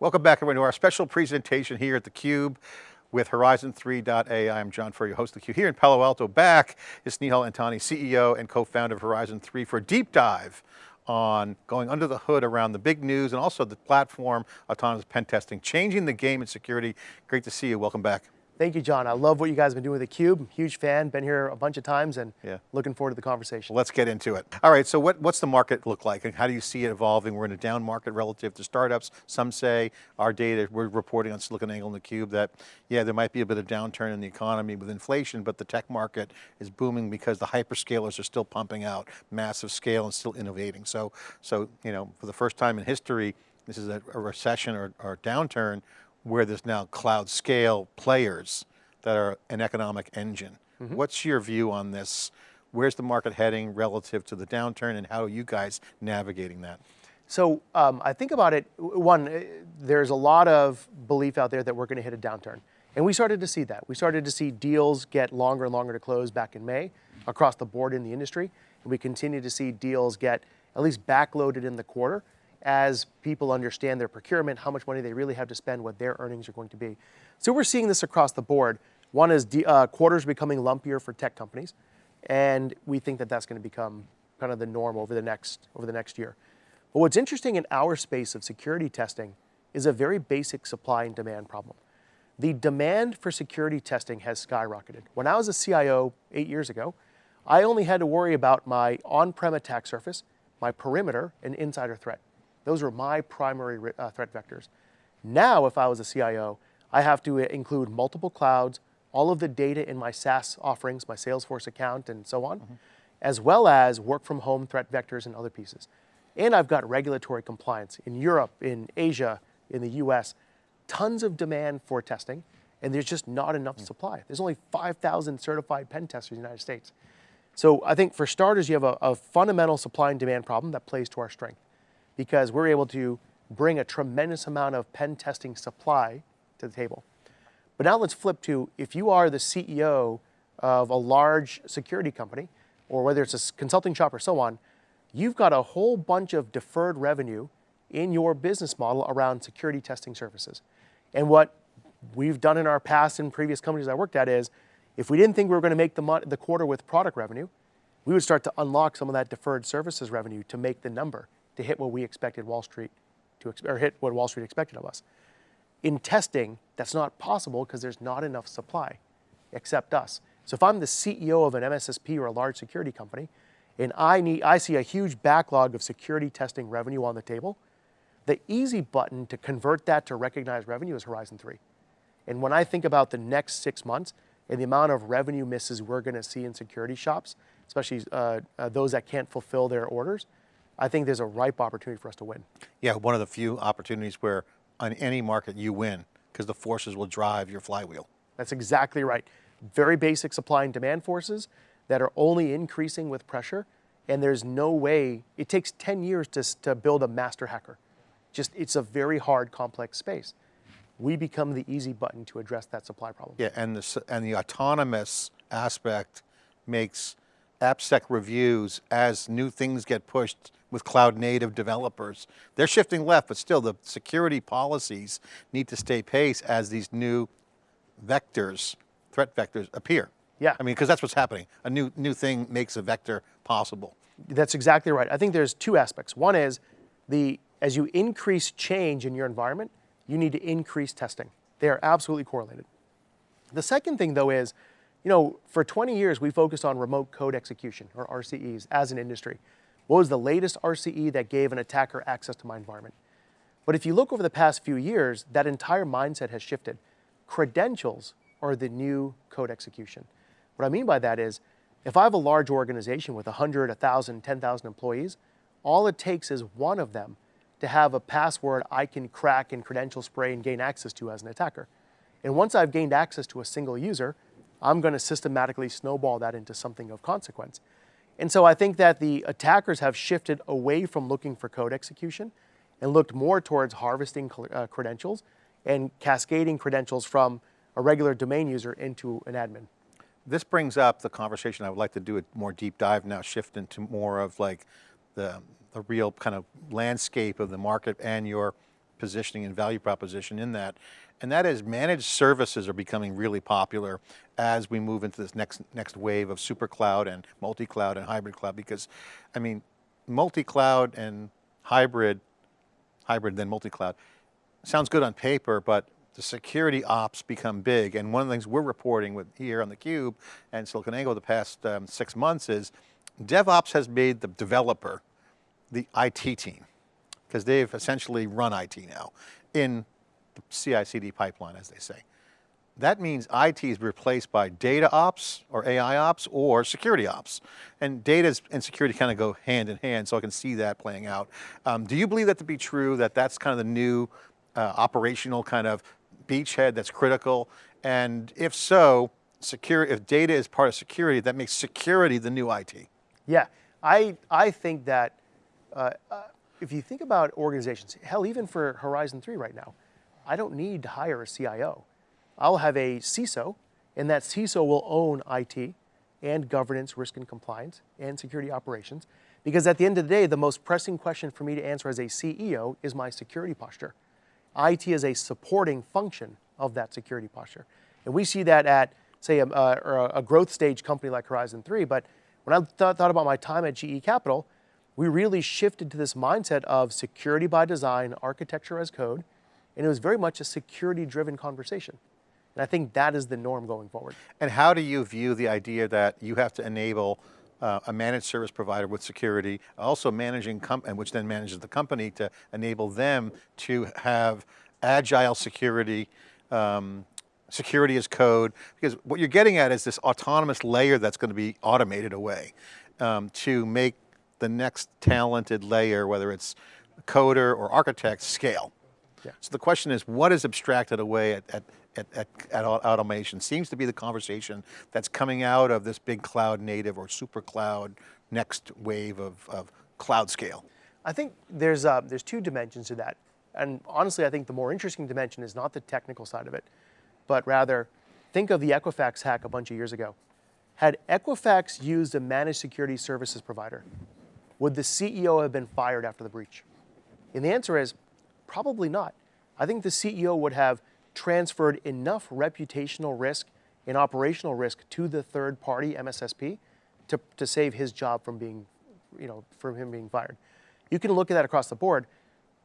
Welcome back everyone to our special presentation here at theCUBE with Horizon3.ai. I'm John Furrier, host of theCUBE. Here in Palo Alto, back is Snehal Antani, CEO and co-founder of Horizon 3 for a deep dive on going under the hood around the big news and also the platform, autonomous pen testing, changing the game in security. Great to see you, welcome back. Thank you, John. I love what you guys have been doing with theCUBE. Huge fan, been here a bunch of times and yeah. looking forward to the conversation. Well, let's get into it. All right, so what, what's the market look like and how do you see it evolving? We're in a down market relative to startups. Some say our data, we're reporting on SiliconANGLE and theCUBE that, yeah, there might be a bit of downturn in the economy with inflation, but the tech market is booming because the hyperscalers are still pumping out massive scale and still innovating. So, so you know, for the first time in history, this is a, a recession or, or downturn where there's now cloud scale players that are an economic engine. Mm -hmm. What's your view on this? Where's the market heading relative to the downturn and how are you guys navigating that? So um, I think about it, one, eh, there's a lot of belief out there that we're going to hit a downturn. And we started to see that. We started to see deals get longer and longer to close back in May across the board in the industry. And we continue to see deals get at least backloaded in the quarter as people understand their procurement, how much money they really have to spend, what their earnings are going to be. So we're seeing this across the board. One is uh, quarters becoming lumpier for tech companies, and we think that that's going to become kind of the norm over the next over the next year. But what's interesting in our space of security testing is a very basic supply and demand problem. The demand for security testing has skyrocketed. When I was a CIO eight years ago, I only had to worry about my on-prem attack surface, my perimeter, and insider threat. Those were my primary uh, threat vectors. Now, if I was a CIO, I have to include multiple clouds, all of the data in my SaaS offerings, my Salesforce account and so on, mm -hmm. as well as work from home threat vectors and other pieces. And I've got regulatory compliance in Europe, in Asia, in the US, tons of demand for testing, and there's just not enough mm supply. There's only 5,000 certified pen testers in the United States. So I think for starters, you have a, a fundamental supply and demand problem that plays to our strength because we're able to bring a tremendous amount of pen testing supply to the table. But now let's flip to if you are the CEO of a large security company, or whether it's a consulting shop or so on, you've got a whole bunch of deferred revenue in your business model around security testing services. And what we've done in our past and previous companies I worked at is, if we didn't think we were going to make the, the quarter with product revenue, we would start to unlock some of that deferred services revenue to make the number, to hit what we expected Wall Street to, or hit what Wall Street expected of us. In testing, that's not possible because there's not enough supply, except us. So if I'm the CEO of an MSSP or a large security company, and I, need, I see a huge backlog of security testing revenue on the table, the easy button to convert that to recognized revenue is Horizon 3. And when I think about the next six months and the amount of revenue misses we're going to see in security shops, especially uh, uh, those that can't fulfill their orders, I think there's a ripe opportunity for us to win. Yeah, one of the few opportunities where on any market you win because the forces will drive your flywheel. That's exactly right. Very basic supply and demand forces that are only increasing with pressure and there's no way, it takes 10 years to, to build a master hacker. Just, it's a very hard, complex space. We become the easy button to address that supply problem. Yeah, and the, and the autonomous aspect makes AppSec reviews as new things get pushed with cloud native developers. They're shifting left, but still the security policies need to stay pace as these new vectors, threat vectors appear. Yeah. I mean, because that's what's happening. A new, new thing makes a vector possible. That's exactly right. I think there's two aspects. One is the, as you increase change in your environment, you need to increase testing. They are absolutely correlated. The second thing though is, you know, for 20 years we focused on remote code execution or RCEs as an industry. What was the latest RCE that gave an attacker access to my environment? But if you look over the past few years, that entire mindset has shifted. Credentials are the new code execution. What I mean by that is, if I have a large organization with 100, 1,000, 10,000 employees, all it takes is one of them to have a password I can crack and credential spray and gain access to as an attacker. And once I've gained access to a single user, I'm going to systematically snowball that into something of consequence. And so I think that the attackers have shifted away from looking for code execution and looked more towards harvesting uh, credentials and cascading credentials from a regular domain user into an admin. This brings up the conversation I would like to do a more deep dive now, shift into more of like the, the real kind of landscape of the market and your positioning and value proposition in that. And that is managed services are becoming really popular as we move into this next, next wave of super cloud and multi-cloud and hybrid cloud because, I mean, multi-cloud and hybrid, hybrid then multi-cloud, sounds good on paper, but the security ops become big. And one of the things we're reporting with here on theCUBE and SiliconANGLE the past um, six months is DevOps has made the developer the IT team because they've essentially run IT now in the CI/CD pipeline, as they say. That means IT is replaced by data ops or AI ops or security ops. And data and security kind of go hand in hand, so I can see that playing out. Um, do you believe that to be true, that that's kind of the new uh, operational kind of beachhead that's critical? And if so, secure, if data is part of security, that makes security the new IT. Yeah, I, I think that uh, uh, if you think about organizations, hell, even for Horizon 3 right now, I don't need to hire a CIO. I'll have a CISO, and that CISO will own IT and governance, risk and compliance, and security operations. Because at the end of the day, the most pressing question for me to answer as a CEO is my security posture. IT is a supporting function of that security posture. And we see that at, say, a, a, a growth stage company like Horizon 3, but when I th thought about my time at GE Capital, we really shifted to this mindset of security by design, architecture as code, and it was very much a security driven conversation. And I think that is the norm going forward. And how do you view the idea that you have to enable uh, a managed service provider with security, also managing, and which then manages the company to enable them to have agile security, um, security as code, because what you're getting at is this autonomous layer that's going to be automated away um, to make the next talented layer, whether it's coder or architect, scale. Yeah. So the question is, what is abstracted away at, at, at, at, at automation? Seems to be the conversation that's coming out of this big cloud native or super cloud next wave of, of cloud scale. I think there's, uh, there's two dimensions to that. And honestly, I think the more interesting dimension is not the technical side of it, but rather think of the Equifax hack a bunch of years ago. Had Equifax used a managed security services provider, would the CEO have been fired after the breach? And the answer is probably not. I think the CEO would have transferred enough reputational risk and operational risk to the third party MSSP to, to save his job from being, you know, from him being fired. You can look at that across the board.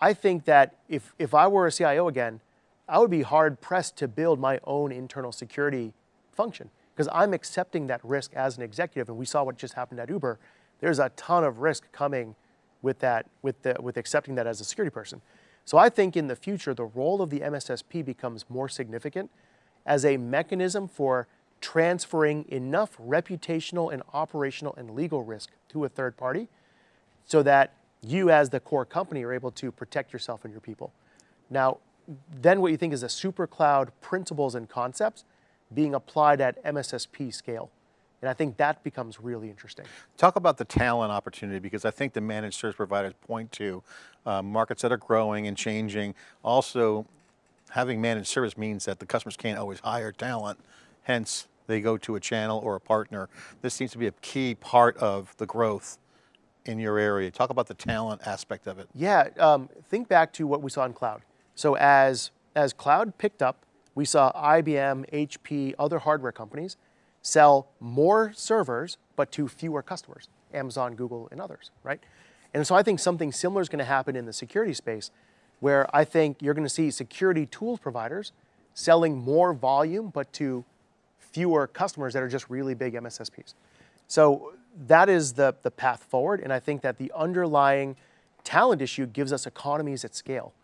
I think that if, if I were a CIO again, I would be hard pressed to build my own internal security function because I'm accepting that risk as an executive. And we saw what just happened at Uber there's a ton of risk coming with that, with, the, with accepting that as a security person. So I think in the future, the role of the MSSP becomes more significant as a mechanism for transferring enough reputational and operational and legal risk to a third party so that you as the core company are able to protect yourself and your people. Now, then what you think is a super cloud principles and concepts being applied at MSSP scale. And I think that becomes really interesting. Talk about the talent opportunity because I think the managed service providers point to uh, markets that are growing and changing. Also, having managed service means that the customers can't always hire talent, hence they go to a channel or a partner. This seems to be a key part of the growth in your area. Talk about the talent aspect of it. Yeah, um, think back to what we saw in cloud. So as, as cloud picked up, we saw IBM, HP, other hardware companies sell more servers, but to fewer customers, Amazon, Google, and others, right? And so I think something similar is going to happen in the security space, where I think you're going to see security tools providers selling more volume, but to fewer customers that are just really big MSSPs. So that is the, the path forward, and I think that the underlying talent issue gives us economies at scale.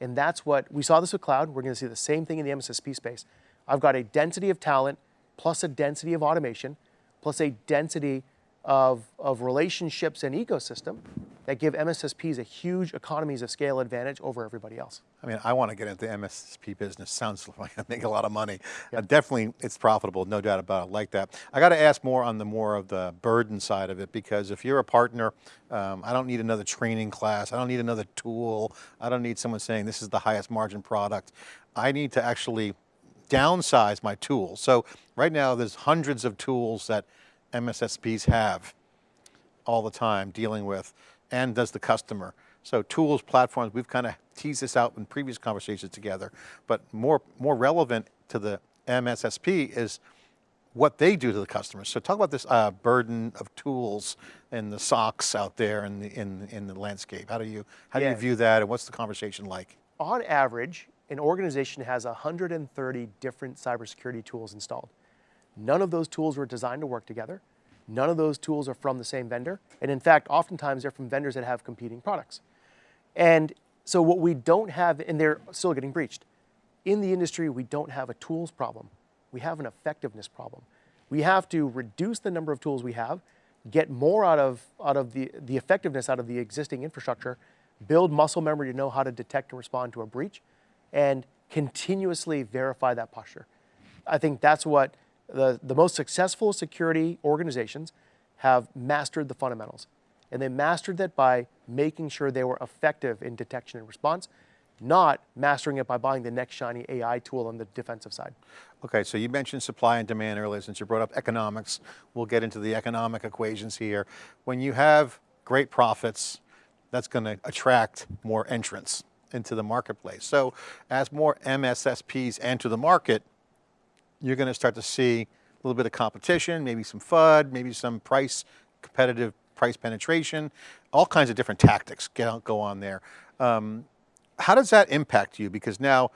And that's what, we saw this with cloud, we're going to see the same thing in the MSSP space. I've got a density of talent plus a density of automation, plus a density of, of relationships and ecosystem that give MSSPs a huge economies of scale advantage over everybody else. I mean, I want to get into the MSSP business. Sounds like I make a lot of money. Yep. Uh, definitely, it's profitable, no doubt about it, like that. I got to ask more on the more of the burden side of it, because if you're a partner, um, I don't need another training class. I don't need another tool. I don't need someone saying this is the highest margin product. I need to actually downsize my tools. So right now there's hundreds of tools that MSSPs have all the time dealing with, and does the customer. So tools, platforms, we've kind of teased this out in previous conversations together, but more, more relevant to the MSSP is what they do to the customers. So talk about this uh, burden of tools and the SOCs out there in the, in, in the landscape. How do you, how do Yeah. you view that and what's the conversation like? On average, an organization has 130 different cybersecurity tools installed. None of those tools were designed to work together. None of those tools are from the same vendor. And in fact, oftentimes they're from vendors that have competing products. And so what we don't have, and they're still getting breached. In the industry, we don't have a tools problem. We have an effectiveness problem. We have to reduce the number of tools we have, get more out of, out of the, the effectiveness out of the existing infrastructure, build muscle memory to know how to detect and respond to a breach, and continuously verify that posture. I think that's what the, the most successful security organizations have mastered the fundamentals. And they mastered that by making sure they were effective in detection and response, not mastering it by buying the next shiny AI tool on the defensive side. Okay, so you mentioned supply and demand earlier, since you brought up economics. We'll get into the economic equations here. When you have great profits, that's going to attract more entrants into the marketplace. So as more MSSPs enter the market, you're going to start to see a little bit of competition, maybe some FUD, maybe some price, competitive price penetration, all kinds of different tactics go on there. Um, how does that impact you? Because now,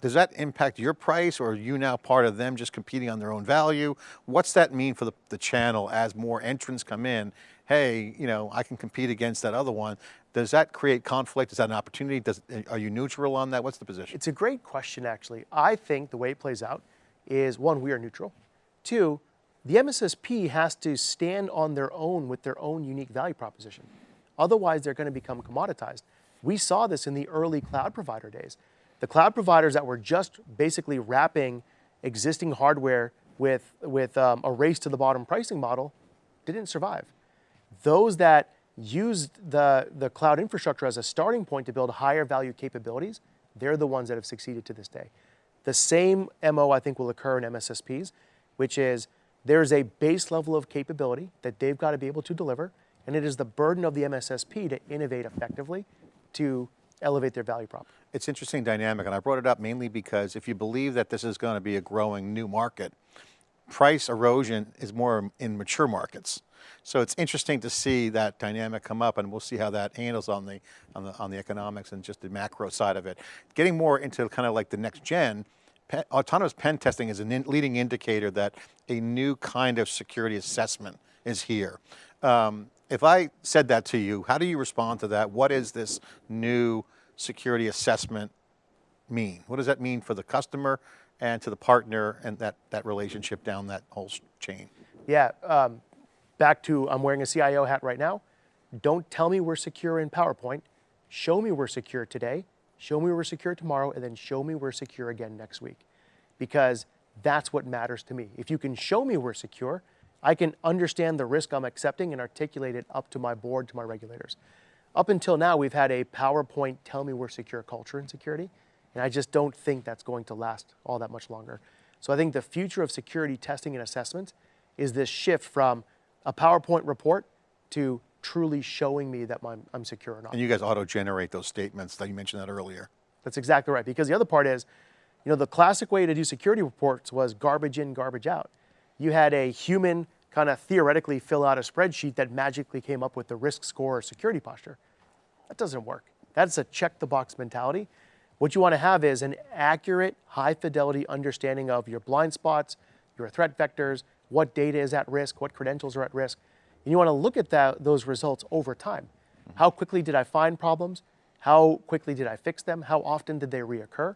does that impact your price or are you now part of them just competing on their own value? What's that mean for the, the channel as more entrants come in? Hey, you know, I can compete against that other one. Does that create conflict? Is that an opportunity? Does, are you neutral on that? What's the position? It's a great question, actually. I think the way it plays out is one, we are neutral. Two, the MSSP has to stand on their own with their own unique value proposition. Otherwise, they're going to become commoditized. We saw this in the early cloud provider days. The cloud providers that were just basically wrapping existing hardware with, with um, a race to the bottom pricing model didn't survive. Those that used the, the cloud infrastructure as a starting point to build higher value capabilities, they're the ones that have succeeded to this day. The same MO I think will occur in MSSPs, which is there's a base level of capability that they've got to be able to deliver, and it is the burden of the MSSP to innovate effectively to elevate their value prop. It's interesting dynamic, and I brought it up mainly because if you believe that this is going to be a growing new market, price erosion is more in mature markets. So it's interesting to see that dynamic come up, and we'll see how that handles on the on the on the economics and just the macro side of it. Getting more into kind of like the next gen, pe- autonomous pen testing is a in leading indicator that a new kind of security assessment is here. Um, if I said that to you, how do you respond to that? What is this new security assessment mean? What does that mean for the customer and to the partner and that, that relationship down that whole chain? Yeah, um, back to I'm wearing a CIO hat right now. Don't tell me we're secure in PowerPoint. Show me we're secure today, show me we're secure tomorrow, and then show me we're secure again next week. Because that's what matters to me. If you can show me we're secure, I can understand the risk I'm accepting and articulate it up to my board, to my regulators. Up until now, we've had a PowerPoint tell me we're secure culture in security, and I just don't think that's going to last all that much longer. So I think the future of security testing and assessment is this shift from a PowerPoint report to truly showing me that I'm, I'm secure or not. And you guys auto-generate those statements that you mentioned that earlier. That's exactly right. Because the other part is, you know, the classic way to do security reports was garbage in, garbage out. You had a human kind of theoretically fill out a spreadsheet that magically came up with the risk score or security posture. That doesn't work. That's a check the box mentality. What you want to have is an accurate, high fidelity understanding of your blind spots, your threat vectors, what data is at risk, what credentials are at risk. And you want to look at that, those results over time. How quickly did I find problems? How quickly did I fix them? How often did they reoccur?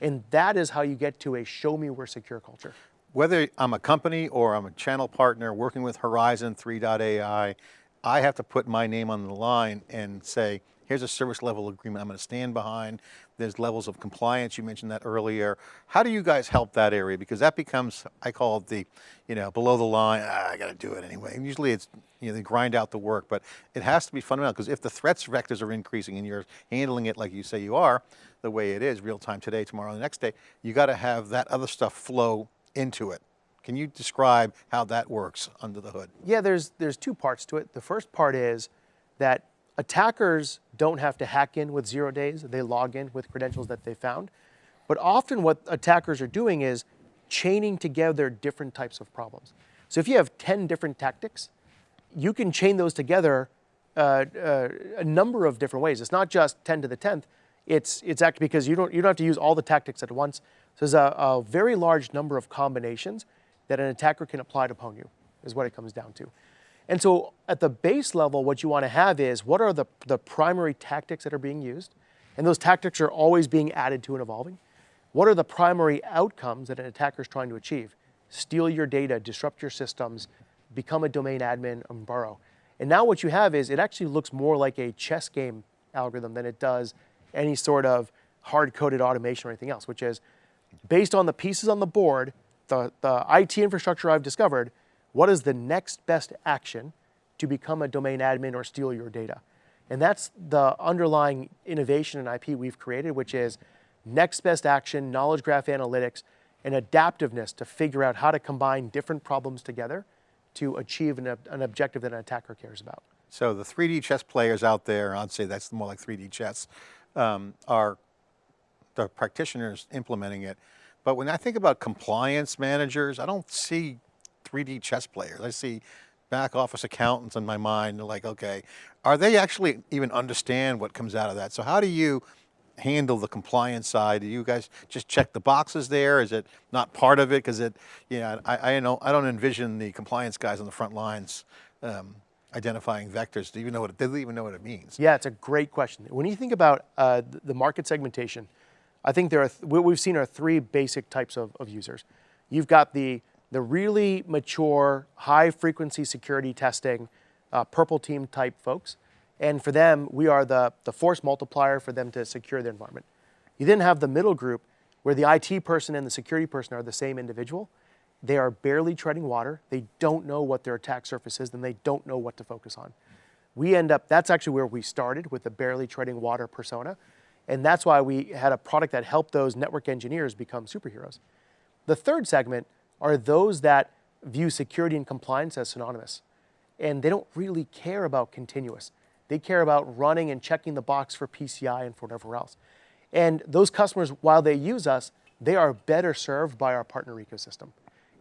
And that is how you get to a show me we're secure culture. Whether I'm a company or I'm a channel partner working with Horizon 3.ai, I have to put my name on the line and say, here's a service level agreement I'm going to stand behind. There's levels of compliance, you mentioned that earlier. How do you guys help that area? Because that becomes, I call it the, you know, below the line, ah, I got to do it anyway. And usually it's, you know, they grind out the work, but it has to be fundamental because if the threats vectors are increasing and you're handling it like you say you are, the way it is, real time today, tomorrow, the next day, you got to have that other stuff flow into it. Can you describe how that works under the hood? Yeah, there's there's two parts to it. The first part is that attackers don't have to hack in with zero days. They log in with credentials that they found. But often what attackers are doing is chaining together different types of problems. So if you have 10 different tactics, you can chain those together uh, uh, a number of different ways. It's not just 10 to the 10th. It's, it's actually because you don't, you don't have to use all the tactics at once. So there's a, a very large number of combinations that an attacker can apply to upon you, is what it comes down to. And so at the base level, what you want to have is what are the, the primary tactics that are being used? And those tactics are always being added to and evolving. What are the primary outcomes that an attacker is trying to achieve? Steal your data, disrupt your systems, become a domain admin, and borrow. And now what you have is it actually looks more like a chess game algorithm than it does any sort of hard-coded automation or anything else, which is based on the pieces on the board, the, the IT infrastructure I've discovered, what is the next best action to become a domain admin or steal your data? And that's the underlying innovation in IP we've created, which is next best action, knowledge graph analytics, and adaptiveness to figure out how to combine different problems together to achieve an, an objective that an attacker cares about. So the 3D chess players out there, I'd say that's more like 3D chess, um, are the practitioners implementing it. But when I think about compliance managers, I don't see 3D chess players. I see back office accountants in my mind, they're like, okay, are they actually even understand what comes out of that? So how do you handle the compliance side? Do you guys just check the boxes there? Is it not part of it? Because it, yeah, I, I, know, I don't envision the compliance guys on the front lines um, identifying vectors. Do you even know what, it, they even know what it means? Yeah, it's a great question. When you think about uh, the market segmentation, I think there are, th what we've seen are three basic types of, of users. You've got the, the really mature, high frequency security testing, uh, purple team type folks. And for them, we are the, the force multiplier for them to secure their environment. You then have the middle group where the IT person and the security person are the same individual. They are barely treading water. They don't know what their attack surface is, and they don't know what to focus on. We end up, that's actually where we started with the barely treading water persona. And that's why we had a product that helped those network engineers become superheroes. The third segment are those that view security and compliance as synonymous. And they don't really care about continuous. They care about running and checking the box for PCI and for whatever else. And those customers, while they use us, they are better served by our partner ecosystem.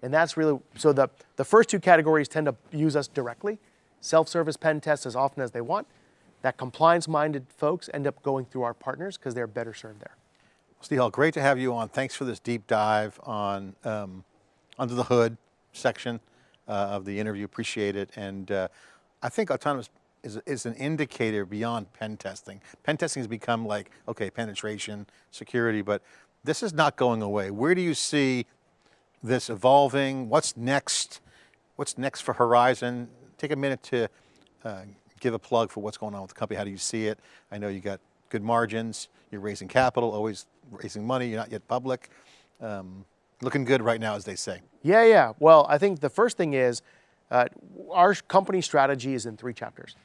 And that's really, so the, the first two categories tend to use us directly, self-service pen tests as often as they want, that compliance-minded folks end up going through our partners because they're better served there. Snehal, great to have you on. Thanks for this deep dive on um, under the hood section uh, of the interview. Appreciate it. And uh, I think autonomous is, is an indicator beyond pen testing. Pen testing has become like, okay, penetration, security, but this is not going away. Where do you see this evolving? What's next? What's next for Horizon? Take a minute to uh, give a plug for what's going on with the company. How do you see it? I know you got good margins. You're raising capital, always raising money. You're not yet public. Um, looking good right now, as they say. Yeah, yeah. Well, I think the first thing is uh, our company strategy is in three chapters.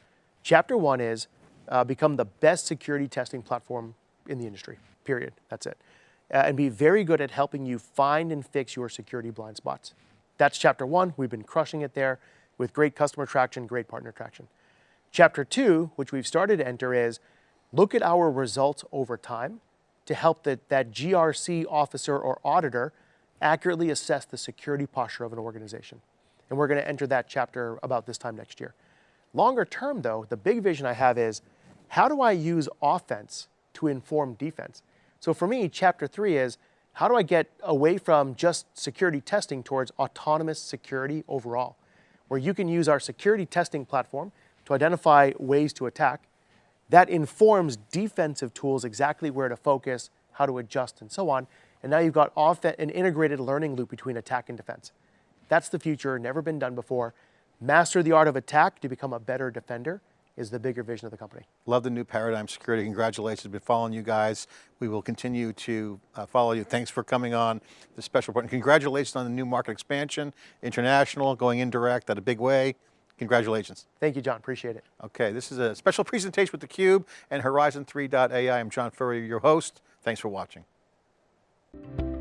Chapter one is uh, become the best security testing platform in the industry, period. That's it. Uh, and be very good at helping you find and fix your security blind spots. That's chapter one. We've been crushing it there with great customer traction, great partner traction. Chapter two, which we've started to enter is look at our results over time to help the, that GRC officer or auditor accurately assess the security posture of an organization. And we're going to enter that chapter about this time next year. Longer term though, the big vision I have is how do I use offense to inform defense? So for me, chapter three is how do I get away from just security testing towards autonomous security overall, where you can use our security testing platform to identify ways to attack. That informs defensive tools exactly where to focus, how to adjust, and so on. And now you've got off an integrated learning loop between attack and defense. That's the future, never been done before. Master the art of attack to become a better defender is the bigger vision of the company. Love the new paradigm security. Congratulations, been following you guys. We will continue to uh, follow you. Thanks for coming on the special report. And congratulations on the new market expansion, international, going indirect at a big way. Congratulations. Thank you, John, appreciate it. Okay, this is a special presentation with theCUBE and Horizon3.ai. I'm John Furrier, your host. Thanks for watching. Thank you.